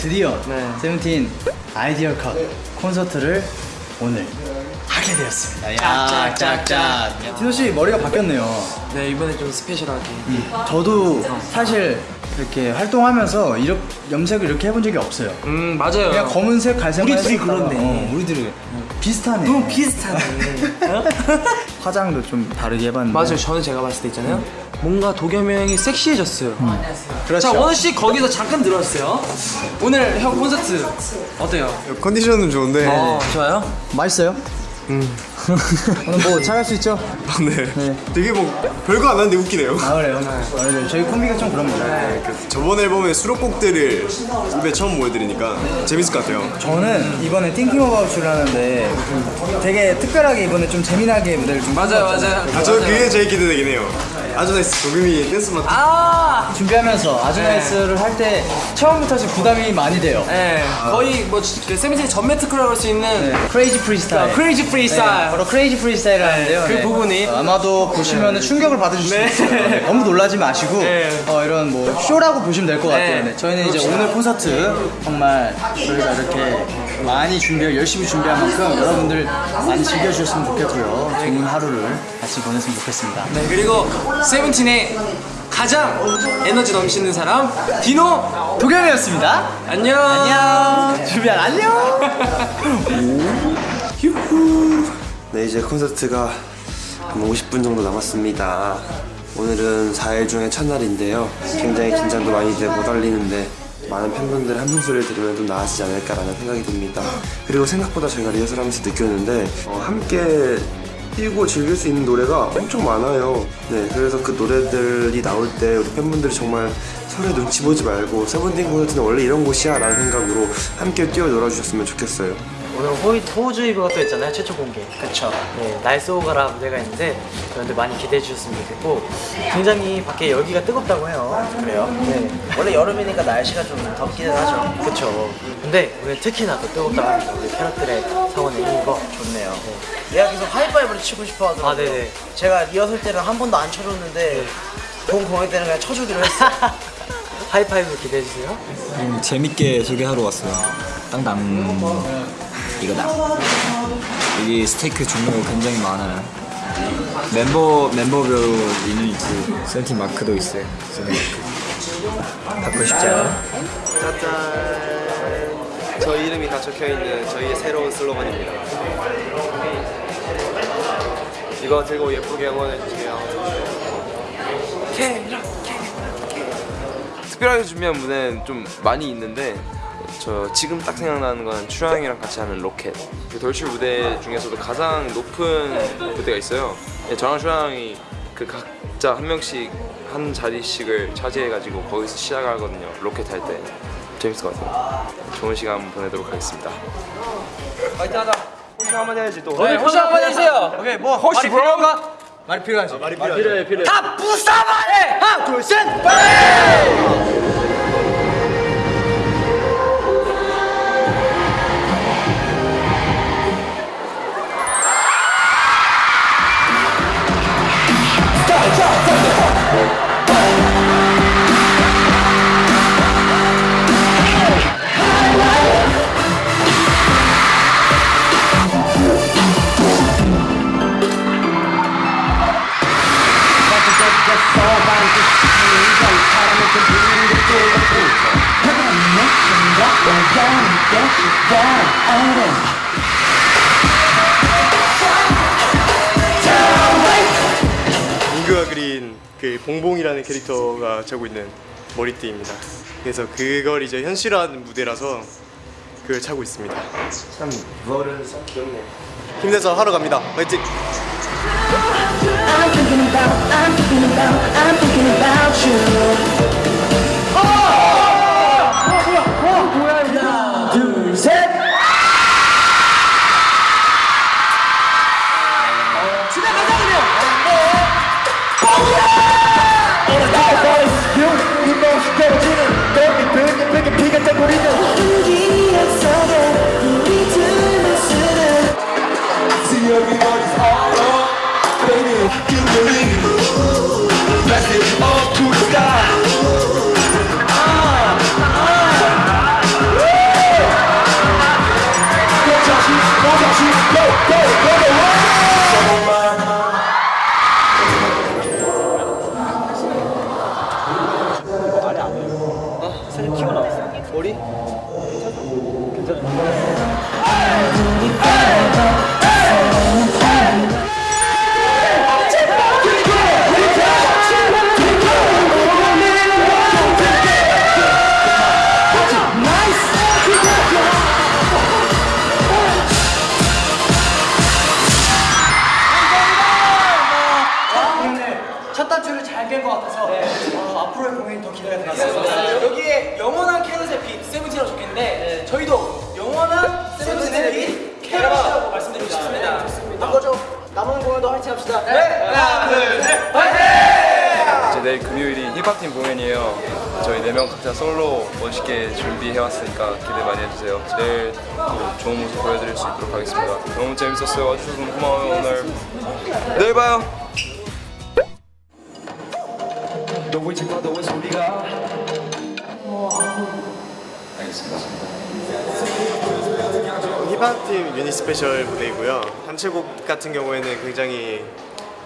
드디어 네. 세븐틴 아이디어 컷 콘서트를 오늘 하게 되었습니다. 야, 짝짝짝. 디노 씨 머리가 바뀌었네요. 네 이번에 좀 스페셜하게 저도 사실 이렇게 활동하면서 이렇게 염색을 이렇게 해본 적이 없어요. 음 맞아요 그냥 검은색, 갈색만 우리 둘이 그렇네. 어, 우리들이 비슷하네. 너무 비슷하네 화장도 좀 다르게 해봤는데. 맞아요 저는 제가 봤을 때 있잖아요 뭔가 도겸이 형이 섹시해졌어요 그렇죠. 자 원우 씨 거기서 잠깐 들어왔어요 오늘 형 콘서트 어때요? 컨디션은 좋은데 어 좋아요? 맛있어요? 오늘 뭐 잘할 수 있죠? 네. 네. 되게 뭐 별거 안 하는데 웃기네요 아 그래요? 아, 네. 저희 콤비가 좀 그럽니다. 저번 앨범의 수록곡들을 입에 처음 보여드리니까 재밌을 것 같아요 저는 이번에 Thinking About You를 하는데 되게 특별하게 이번에 좀 재미나게 무대를 좀 맞아요 맞아요 아, 저 그게 제일 기대되긴 해요 아주나이스 도겸이 댄스 맡아 준비하면서 아주나이스를 할 때 처음부터 지금 부담이 많이 돼요. 네, 거의 뭐그 세븐틴 전매 특허라고 할 수 있는 crazy freestyle. crazy freestyle. 네, 바로 crazy freestyle을 하는데요. 그 부분이. 어, 아마도 보시면 충격을 받으실 수 있어요. 네, 너무 놀라지 마시고 네. 어, 이런 뭐 쇼라고 보시면 될 것 같아요. 네. 네, 저희는 이제 오늘 콘서트 정말 저희가 이렇게 많이 준비, 열심히 준비한 만큼 여러분들 많이 즐겨주셨으면 좋겠고요. 좋은 하루를 같이 보냈으면 좋겠습니다. 네, 그리고 세븐틴의 가장 에너지 넘치는 사람 디노 도겸이었습니다. 안녕 안녕. 준비한 안녕. 네 이제 콘서트가 한 50분 정도 남았습니다. 오늘은 4일 중에 첫날인데요. 굉장히 긴장도 많이 돼못 달리는데 많은 팬분들의 함성 소리를 들으면 좀 나아지지 않을까라는 생각이 듭니다. 그리고 생각보다 저희가 리허설하면서 느꼈는데 어, 함께 뛰고 즐길 수 있는 노래가 엄청 많아요. 네 그래서 그 노래들이 나올 때 우리 팬분들이 정말 서로의 눈치 보지 말고 세븐틴 콘서트는 원래 이런 곳이야 라는 생각으로 함께 뛰어 놀아주셨으면 좋겠어요 오늘 호이, 호주이브가 또 있잖아요 최초 공개 그쵸. 네, 날쏘가라 무대가 있는데 여러분들 많이 기대해 주셨으면 좋겠고 굉장히 밖에 열기가 뜨겁다고 해요 그래요? 네 원래 여름이니까 날씨가 좀 덥기는 하죠. 그쵸 근데 오늘 특히나 더 뜨겁다고 합니다 우리 캐럿들의 성원 내는 거 좋네요. 얘가 계속 하이파이브를 치고 싶어 하더라고요. 아, 네네. 제가 리허설 때는 한 번도 안 쳐줬는데 본 공연 때는 그냥 쳐주기로 했어요. 하이파이브 기대해 주세요 음, 재밌게 소개하러 왔어요. 땅땅. 이거다. 여기 스티커 종류가 굉장히 많아요. 멤버 멤버별로 메뉴 있고 세븐틴 마크도 있어요. 세븐틴. 받고 싶지? 짜잔 저희 이름이 다 적혀있는 저희의 새로운 슬로건입니다 이거 들고 예쁘게 응원해주세요 특별하게 준비한 무대는 좀 많이 있는데 저 지금 딱 생각나는 건 추양이랑 같이 하는 로켓. 그 돌출 무대 중에서도 가장 높은 무대가 있어요. 네, 저랑 추양이 그 각자 한 명씩 한 자리씩을 차지해가지고 거기서 시작하거든요. 로켓 할 때. 재밌을 것 같아요. 좋은 시간 보내도록 하겠습니다. 파이팅 하자. 호시 한마디 해야지 또. 네, 호시 한번 해주세요. 오케이 뭐 혹시 브로가? 말이 필요하지. 말이 필요해 다 부숴버려 하나 둘 셋. 민규가 그린 그 봉봉이라는 캐릭터가 차고 있는 머리띠입니다. 그래서 그걸 이제 현실화한 무대라서 그걸 차고 있습니다. 참 무얼은 참 귀엽네. 힘내서 하러 갑니다. 화이팅! I'm Go! Go Go！ 깬것 같아서 어, 앞으로의 공연이 더 기대가 되겠습니다. 여기에 영원한 캐럿의 빛 세븐틴이라고 적혀있는데 저희도 영원한 세븐틴의 빛 캐럿이라고 말씀드리고 싶습니다. 한 거죠? 남은 공연도 화이팅 합시다. 하나 둘셋 이제 내일 금요일이 힙합팀 공연이에요. 저희 네 명 각자 솔로 멋있게 준비해왔으니까 기대 많이 해주세요. 내일 또 좋은 모습 보여드릴 수 있도록 하겠습니다. 너무 재밌었어요. 와주셔서 너무 고마워요 오늘. 내일 봐요. 힙합팀 유닛 스페셜 무대이고요. 단체곡 같은 경우에는 굉장히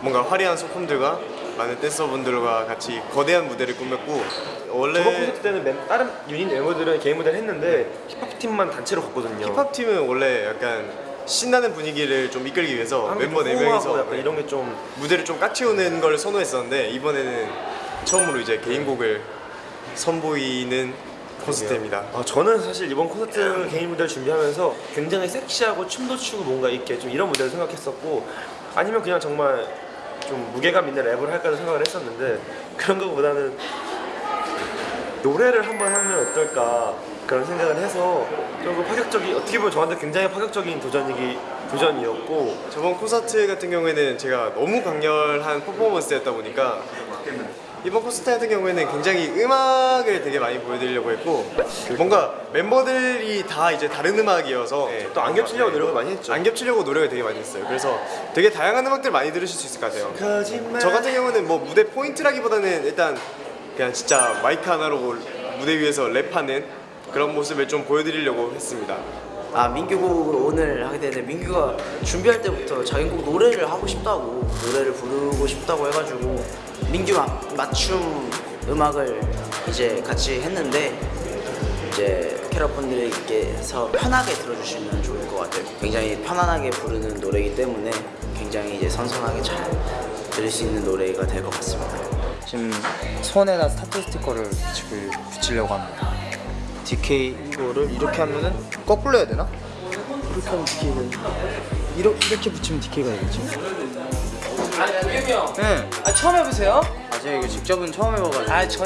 뭔가 화려한 소품들과 많은 댄서분들과 같이 거대한 무대를 꾸몄고 원래 저번 콘서트 때는 멤- 다른 유닛 멤버들은 개인 무대를 했는데 힙합 팀만 단체로 갔거든요. 힙합팀은 원래 약간 신나는 분위기를 좀 이끌기 위해서 멤버 좀 4명이서 호응하고 약간 이런 게 좀 무대를 좀 까치우는 걸 선호했었는데 이번에는 처음으로 이제 개인곡을 선보이는 콘서트입니다. 아, 저는 사실 이번 콘서트 개인 무대를 준비하면서 굉장히 섹시하고 춤도 추고 뭔가 있게 좀 이런 무대를 생각했었고 아니면 그냥 정말 좀 무게감 있는 랩을 할까도 생각을 했었는데 그런 것보다는 노래를 한번 하면 어떨까 그런 생각을 해서 조금 파격적인 어떻게 보면 저한테 굉장히 파격적인 도전이기 도전이었고 저번 콘서트 같은 경우에는 제가 너무 강렬한 퍼포먼스였다 보니까 이번 콘서트 같은 경우에는 굉장히 음악을 되게 많이 보여드리려고 했고 뭔가 멤버들이 다 이제 다른 음악이어서 또안 겹치려고 노력을 많이 했죠. 안 겹치려고 노력을 되게 많이 했어요. 그래서 되게 다양한 음악들 많이 들으실 수 있을 것 같아요. 저 같은 경우는 뭐 무대 포인트라기보다는 일단 그냥 진짜 마이크 하나로 무대 위에서 랩하는 그런 모습을 좀 보여드리려고 했습니다. 아 민규 곡을 오늘 하게 되는데 민규가 준비할 때부터 자기 곡 노래를 하고 싶다고 노래를 부르고 싶다고 해가지고 민규 마, 맞춤 음악을 이제 같이 했는데 이제 캐럿분들께서 편하게 들어주시면 좋을 것 같아요. 굉장히 편안하게 부르는 노래이기 때문에 굉장히 이제 선선하게 잘 들을 수 있는 노래가 될 것 같습니다. 지금 손에다 스타트 스티커를 지금 붙이려고 합니다. DK 이거를 이렇게 하면은 거꾸로 해야 되나? 이렇게 하면 DK가 이렇게, 이렇게 붙이면 DK가 되겠지? 아, 유겸이 형. 네. 아, 처음 해보세요? 아 제가 이거 직접은 처음 해봐가지고. 아, 전